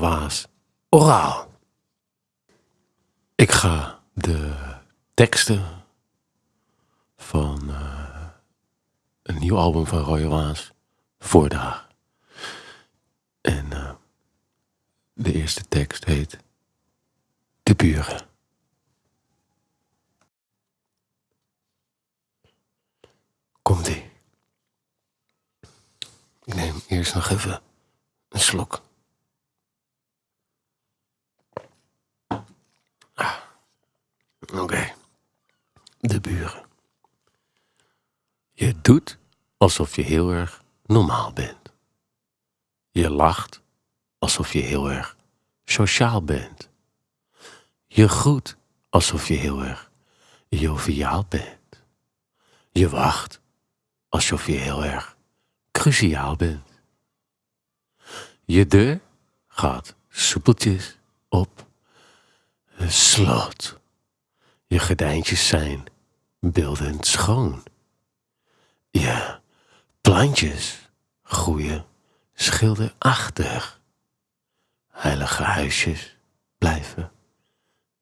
Waas Oraal. Ik ga de teksten van eh, een nieuw album van Rode Waas voordragen. En eh, de eerste tekst heet De Buren. Komt-ie. Ik neem eerst nog even een slok. Ah, Oké. De buren. Je doet alsof je heel erg normaal bent. Je lacht alsof je heel erg sociaal bent. Je groet alsof je heel erg joviaal bent. Je wacht alsof je heel erg cruciaal bent. Je deur gaat soepeltjes op slot. Je gordijntjes zijn beeldend schoon. Je plantjes groeien schilderachtig. Heilige huisjes blijven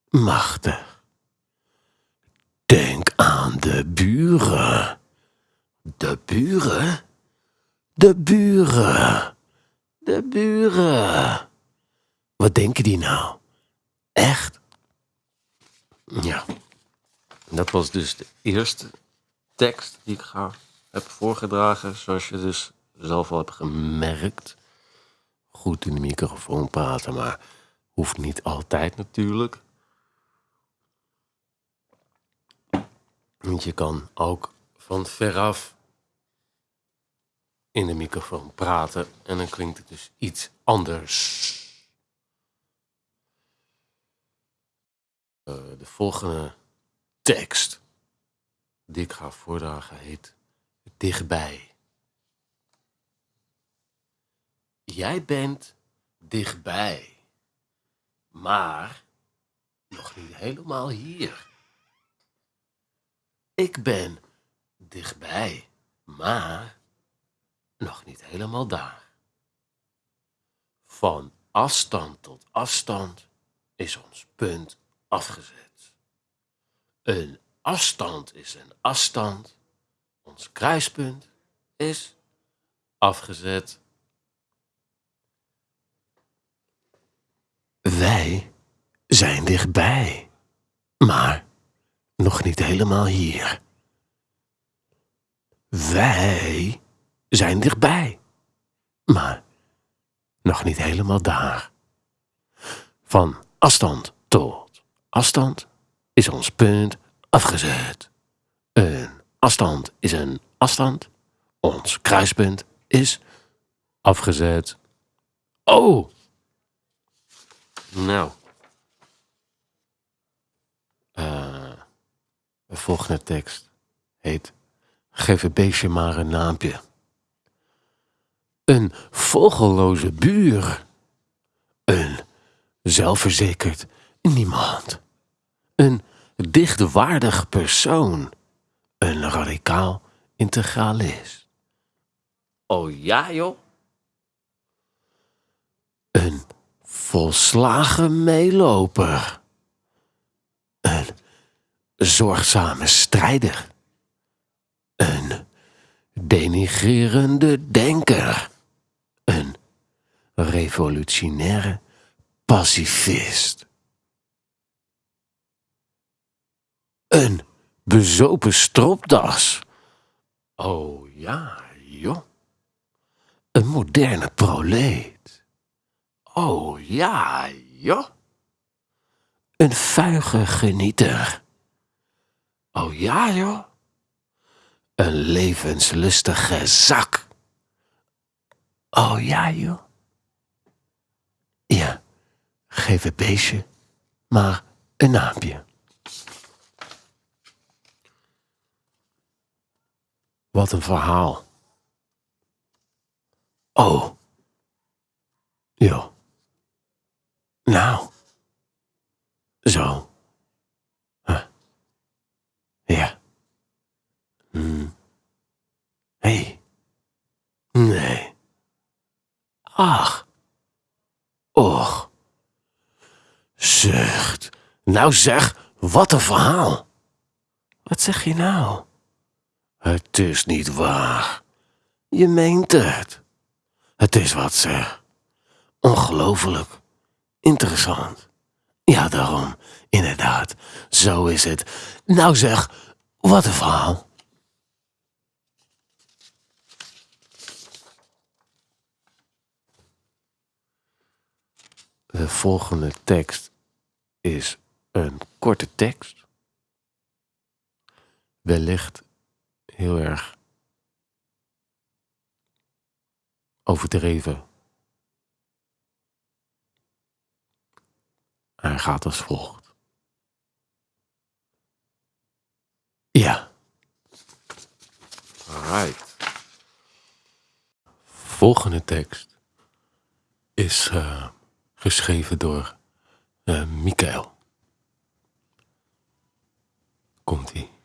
machtig. Denk aan de buren. De buren? De buren. De buren. Wat denken die nou? Echt? Ja. Dat was dus de eerste tekst die ik ga, heb voorgedragen. Zoals je dus zelf al hebt gemerkt. Goed in de microfoon praten, maar hoeft niet altijd natuurlijk. Want je kan ook van veraf in de microfoon praten en dan klinkt het dus iets anders. Eh, de volgende tekst die ik ga voordragen heet Dichtbij. Jij bent dichtbij, maar nog niet helemaal hier. Ik ben dichtbij, maar nog niet helemaal daar. Van afstand tot afstand is ons punt afgezet. Een afstand is een afstand. Ons kruispunt is afgezet. Wij zijn dichtbij, maar nog niet helemaal hier. Wij zijn dichtbij, maar nog niet helemaal daar. Van afstand tot afstand is ons punt afgezet. Een afstand is een afstand. Ons kruispunt is afgezet. Oh! Nou. Eh, de volgende tekst heet Geef het beestje maar een naampje. Een vogelloze buur. Een zelfverzekerd niemand. Een dichtwaardig persoon. Een radicaal integralist. Oh ja, joh? Een volslagen meeloper. Een zorgzame strijder. Een denigrerende denker. Een revolutionaire pacifist. Een bezopen stropdas. Oh ja, joh. Een moderne proleet. Oh ja, joh. Een vuige genieter. Oh ja, joh. Een levenslustige zak. Oh ja, joh. Ja, geef het beestje maar een naampje. Wat een verhaal. Oh. Ja. Nou. Zo. Huh. Ja. Hm. Hey. Nee. Ach. Och. Zucht. Nou zeg, wat een verhaal. Wat zeg je nou? Het is niet waar. Je meent het. Het is wat zeg. Ongelooflijk. Interessant. Ja, daarom. Inderdaad. Zo is het. Nou zeg, wat een verhaal. De volgende tekst is een korte tekst. Wellicht heel erg overdreven. Hij gaat als volgt. Ja. Right. Volgende tekst is uh, geschreven door uh, Mikael. Komt-ie.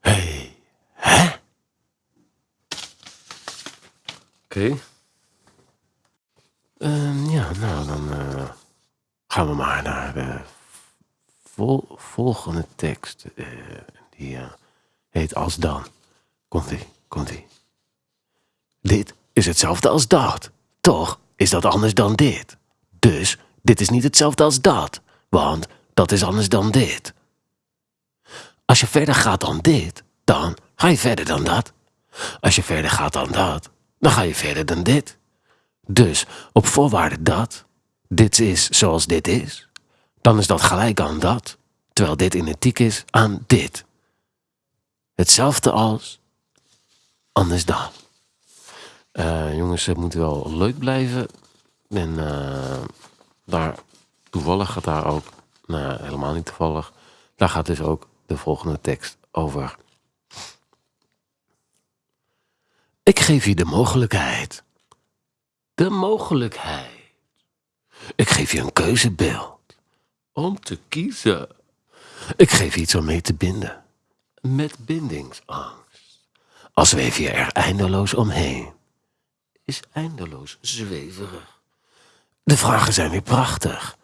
Hey, hè? Oké. Okay. Uh, ja, nou dan uh, gaan we maar naar de vol volgende tekst. Uh, die heet Als dan. Komt-ie, komt-ie. Dit is hetzelfde als dat. Toch is dat anders dan dit. Dus dit is niet hetzelfde als dat. Want dat is anders dan dit. Als je verder gaat dan dit, dan ga je verder dan dat. Als je verder gaat dan dat, dan ga je verder dan dit. Dus op voorwaarde dat dit is zoals dit is, dan is dat gelijk aan dat, terwijl dit identiek is aan dit. Hetzelfde als, anders dan. Uh, jongens, het moet wel leuk blijven. En uh, daar, toevallig gaat daar ook, nou helemaal niet toevallig, daar gaat dus ook de volgende tekst over. Ik geef je de mogelijkheid. De mogelijkheid. Ik geef je een keuzebeeld. Om te kiezen. Ik geef je iets om mee te binden. Met bindingsangst. Al zweef je er eindeloos omheen. Is eindeloos zweverig. De vragen zijn weer prachtig.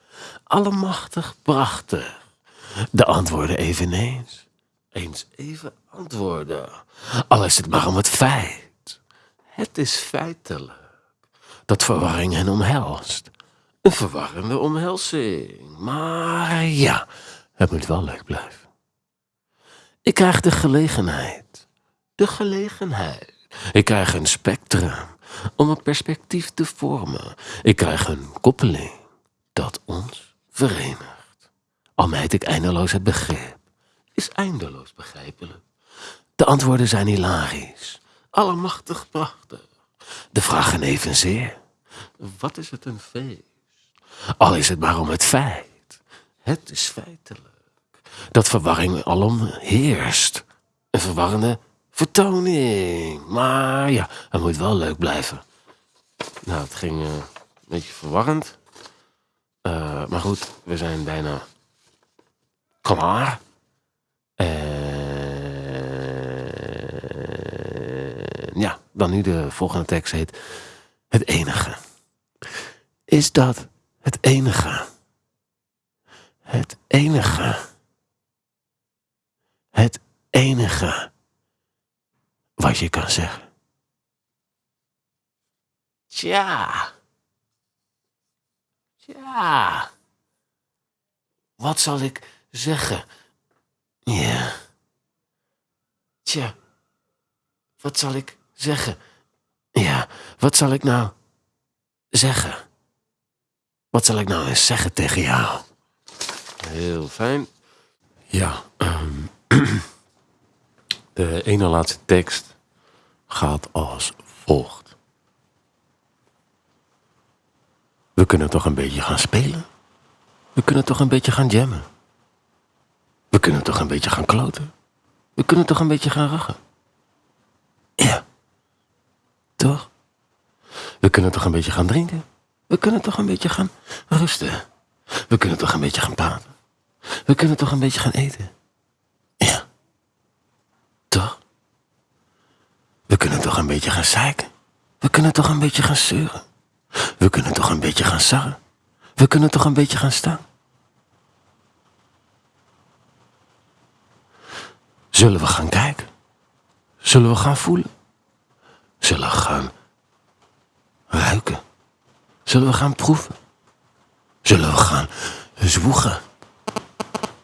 Allemachtig prachtig. De antwoorden eveneens. Eens even antwoorden. Al is het maar om het feit. Het is feitelijk dat verwarring hen omhelst. Een verwarrende omhelzing. Maar ja, het moet wel leuk blijven. Ik krijg de gelegenheid. De gelegenheid. Ik krijg een spectrum om een perspectief te vormen. Ik krijg een koppeling dat ons verenigt. Al meid ik eindeloos het begrip, is eindeloos begrijpelijk. De antwoorden zijn hilarisch, allemachtig prachtig. De vragen evenzeer. Wat is het een feest? Al is het maar om het feit. Het is feitelijk. Dat verwarring alom heerst. Een verwarrende vertoning. Maar ja, het moet wel leuk blijven. Nou, het ging uh, een beetje verwarrend. Uh, maar goed, we zijn bijna klaar. En ja, dan nu de volgende tekst heet Het enige. Is dat het enige? Het enige. Het enige wat je kan zeggen. Tja. Tja. Wat zal ik zeggen. Ja. Tja, wat zal ik zeggen? Ja, wat zal ik nou zeggen? Wat zal ik nou eens zeggen tegen jou? Heel fijn. Ja, um, de ene laatste tekst gaat als volgt. We kunnen toch een beetje gaan spelen? We kunnen toch een beetje gaan jammen? We kunnen toch een beetje gaan kloten? We kunnen toch een beetje gaan rachen? Toch? We kunnen toch een beetje gaan drinken? We kunnen toch een beetje gaan rusten? We kunnen toch een beetje gaan praten? We kunnen toch een beetje gaan eten? Ja. Toch? We kunnen toch een beetje gaan zeiken? We kunnen toch een beetje gaan zeuren. We kunnen toch een beetje gaan sarren. We kunnen toch een beetje gaan staan. Zullen we gaan kijken? Zullen we gaan voelen? Zullen we gaan ruiken? Zullen we gaan proeven? Zullen we gaan zwoegen?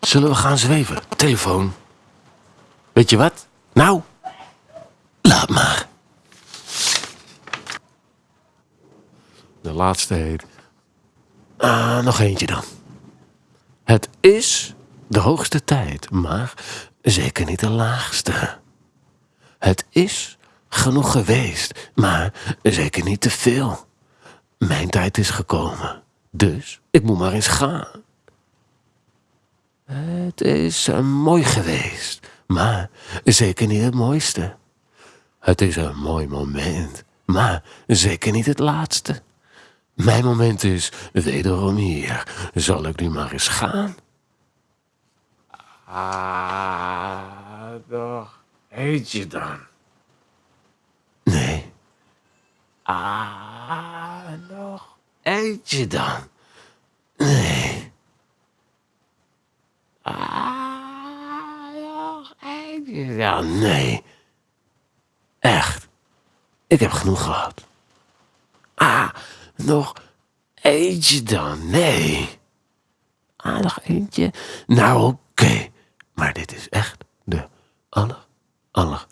Zullen we gaan zweven? Telefoon. Weet je wat? Nou, laat maar. De laatste heet. Ah, nog eentje dan. Het is de hoogste tijd, maar zeker niet de laagste. Het is genoeg geweest, maar zeker niet te veel. Mijn tijd is gekomen, dus ik moet maar eens gaan. Het is uh, mooi geweest, maar zeker niet het mooiste. Het is een mooi moment, maar zeker niet het laatste. Mijn moment is wederom hier. Zal ik nu maar eens gaan? Ah, toch. Heet je dan? Nee. Ah, nog. Eet je dan? Nee. Ah, nog. Eet je dan? Nee. Echt. Ik heb genoeg gehad. Ah, nog eentje dan? Nee. Ah, nog eentje? Nou, oké. Maar dit is echt de aller, aller